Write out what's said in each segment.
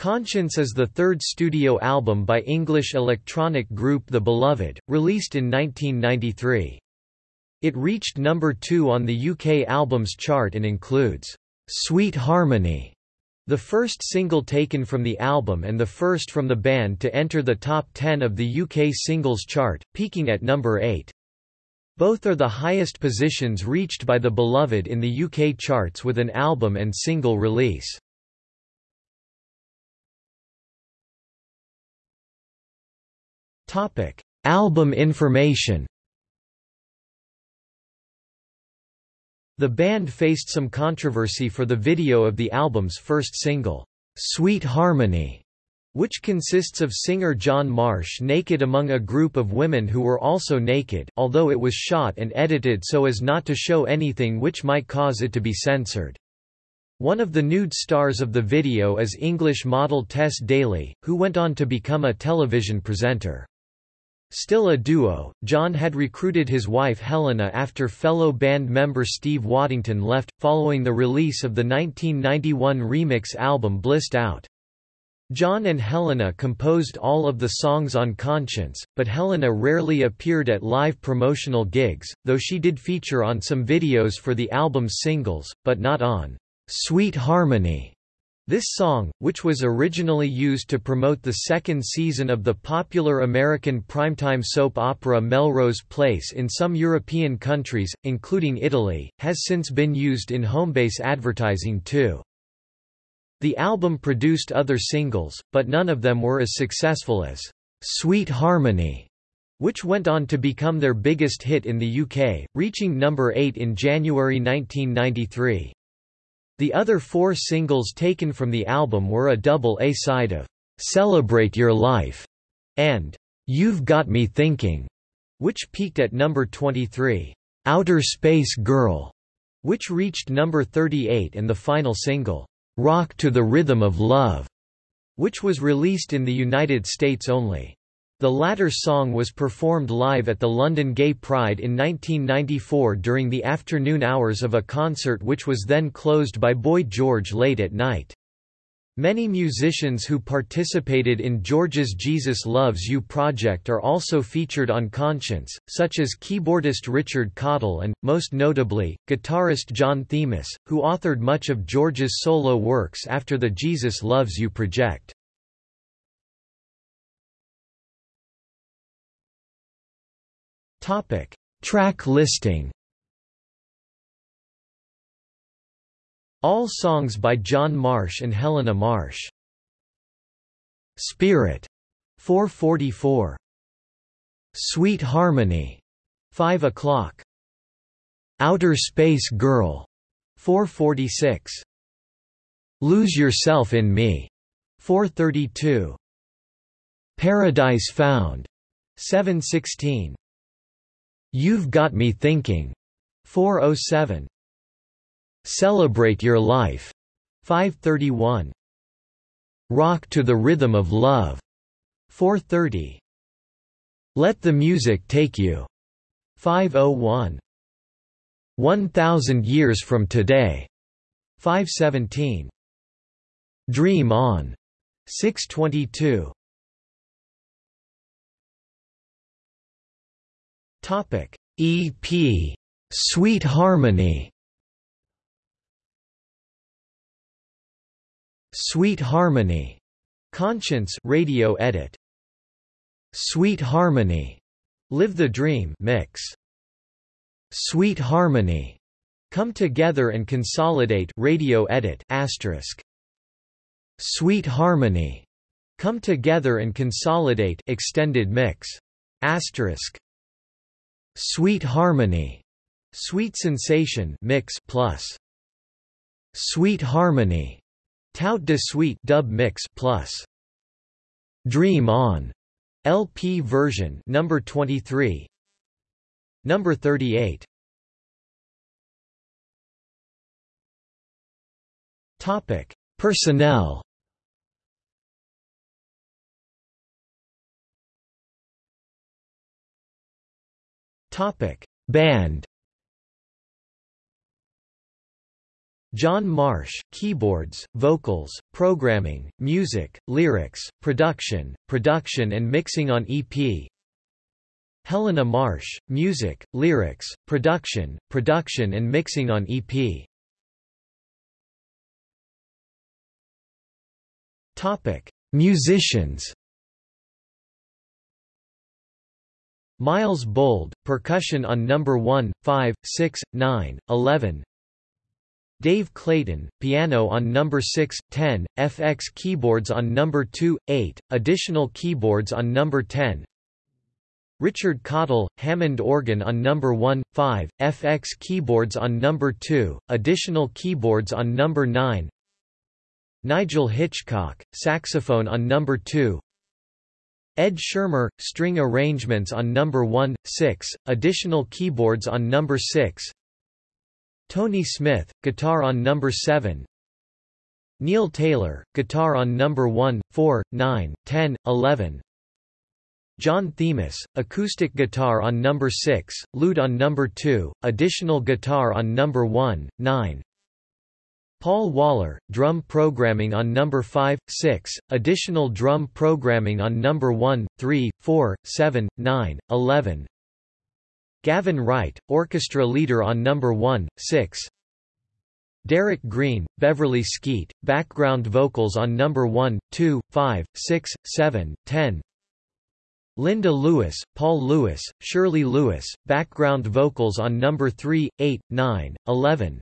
Conscience is the third studio album by English electronic group The Beloved, released in 1993. It reached number 2 on the UK albums chart and includes Sweet Harmony, the first single taken from the album and the first from the band to enter the top 10 of the UK singles chart, peaking at number 8. Both are the highest positions reached by The Beloved in the UK charts with an album and single release. Topic: Album information. The band faced some controversy for the video of the album's first single, Sweet Harmony, which consists of singer John Marsh naked among a group of women who were also naked, although it was shot and edited so as not to show anything which might cause it to be censored. One of the nude stars of the video is English model Tess Daly, who went on to become a television presenter. Still a duo, John had recruited his wife Helena after fellow band member Steve Waddington left, following the release of the 1991 remix album Blissed Out. John and Helena composed all of the songs on Conscience, but Helena rarely appeared at live promotional gigs, though she did feature on some videos for the album's singles, but not on Sweet Harmony. This song, which was originally used to promote the second season of the popular American primetime soap opera Melrose Place in some European countries, including Italy, has since been used in homebase advertising too. The album produced other singles, but none of them were as successful as Sweet Harmony, which went on to become their biggest hit in the UK, reaching number 8 in January 1993. The other four singles taken from the album were a double A-side of "'Celebrate Your Life' and "'You've Got Me Thinking' which peaked at number 23. "'Outer Space Girl' which reached number 38 and the final single, "'Rock to the Rhythm of Love' which was released in the United States only. The latter song was performed live at the London Gay Pride in 1994 during the afternoon hours of a concert which was then closed by Boy George late at night. Many musicians who participated in George's Jesus Loves You project are also featured on Conscience, such as keyboardist Richard Cottle and, most notably, guitarist John Themis, who authored much of George's solo works after the Jesus Loves You project. Topic: Track listing. All songs by John Marsh and Helena Marsh. Spirit 444. Sweet Harmony 5 o'clock. Outer Space Girl 446. Lose Yourself in Me 432. Paradise Found 716. You've Got Me Thinking, 407. Celebrate Your Life, 531. Rock to the Rhythm of Love, 430. Let the Music Take You, 501. 1000 Years from Today, 517. Dream On, 622. Topic. EP Sweet Harmony. Sweet Harmony. Conscience radio edit. Sweet Harmony. Live the Dream mix. Sweet Harmony. Come Together and Consolidate radio edit asterisk. Sweet Harmony. Come Together and Consolidate extended mix asterisk Sweet Harmony, Sweet Sensation mix plus. Sweet Harmony, Tout de Suite dub mix plus. Dream On LP version number 23 number 38 Topic. Personnel Topic: Band. John Marsh, keyboards, vocals, programming, music, lyrics, production, production and mixing on EP. Helena Marsh, music, lyrics, production, production and mixing on EP. Topic: Musicians. Miles Bould, percussion on number 1, 5, 6, 9, 11. Dave Clayton, piano on number 6, 10, FX keyboards on number 2, 8, additional keyboards on number 10. Richard Cottle, Hammond organ on number 1, 5, FX keyboards on number 2, additional keyboards on number 9. Nigel Hitchcock, saxophone on number 2. Ed Shearmur, string arrangements on number 1, 6, additional keyboards on number 6. Tony Smith, guitar on number 7 Neil Taylor, guitar on number 1, 4, 9, 10, 11 John Themis, acoustic guitar on number 6, lute on number 2, additional guitar on number 1, 9 Paul Waller, drum programming on number 5, 6, additional drum programming on number 1, 3, 4, 7, 9, 11 Gavin Wright, orchestra leader on number 1, 6. Derek Green, Beverley Skeete, background vocals on number 1, 2, 5, 6, 7, 10. Linda Lewis, Paul Lewis, Shirley Lewis, background vocals on number 3, 8, 9, 11.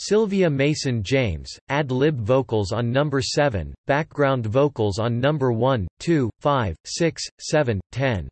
Sylvia Mason James, ad-lib vocals on number 7, background vocals on number 1, 2, 5, 6, 7, 10.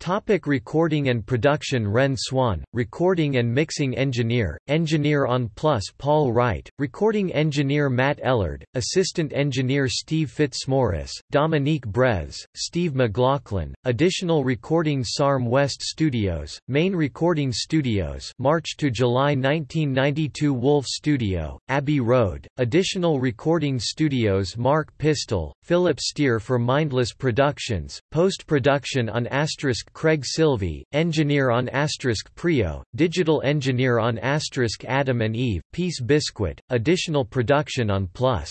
Topic recording and production Ren Swan, recording and mixing engineer, engineer on Plus Paul Wright, recording engineer Matt Ellard, assistant engineer Steve Fitzmaurice, Dominique Brez, Steve McLaughlin, additional recording SARM West Studios, main recording studios March to July 1992 Wolf Studio, Abbey Road, additional recording studios Mark Pistel, Philip Steir for Mindless Productions, post-production on Asterisk Craig Silvey, engineer on Asterisk Prio, digital engineer on Asterisk Adam and Eve, Peace Biscuit, additional production on Plus.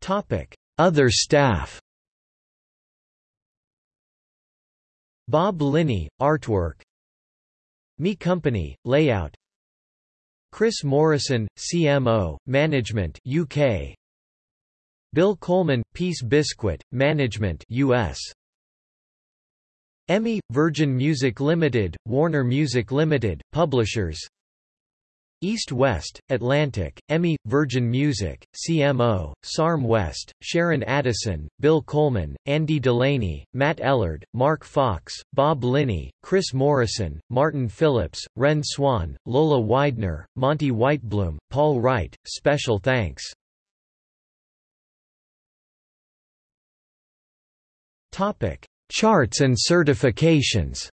Topic: Other staff Bob Linney, artwork Me Company, layout Chris Morrison, CMO, Management UK Bill Coleman, Peace Biscuit, Management US. EMI, Virgin Music Limited, Warner Music Limited, Publishers East West, Atlantic, Emmy, Virgin Music, CMO, SARM West, Sharon Addison, Bill Coleman, Andy Delaney, Matt Ellard, Mark Fox, Bob Linney, Chris Morrison, Martin Phillips, Ren Swan, Lola Widener, Monty Whitebloom, Paul Wright, special thanks Topic: Charts and certifications.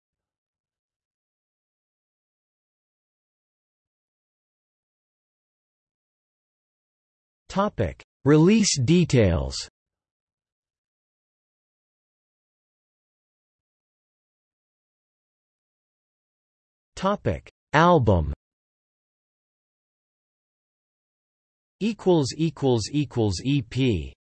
Topic: Release details. Topic: Album. Equals equals equals EP.